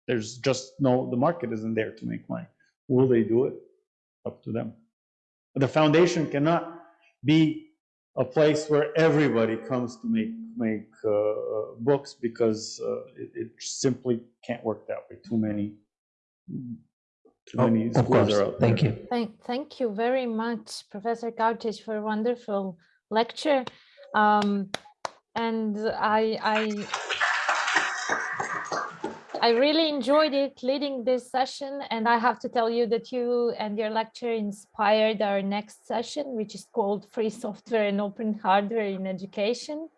S2: There's just no, the market isn't there to make money. Will they do it? Up to them. The foundation cannot be a place where everybody comes to make make uh, books because uh, it, it simply can't work that way. Too many Too many
S6: Of course,
S2: are out
S6: thank
S2: there.
S6: you.
S1: Thank, thank you very much, Professor Kavčić, for a wonderful lecture. Um, and I, I, I really enjoyed it leading this session, and I have to tell you that you and your lecture inspired our next session, which is called Free Software and Open Hardware in Education.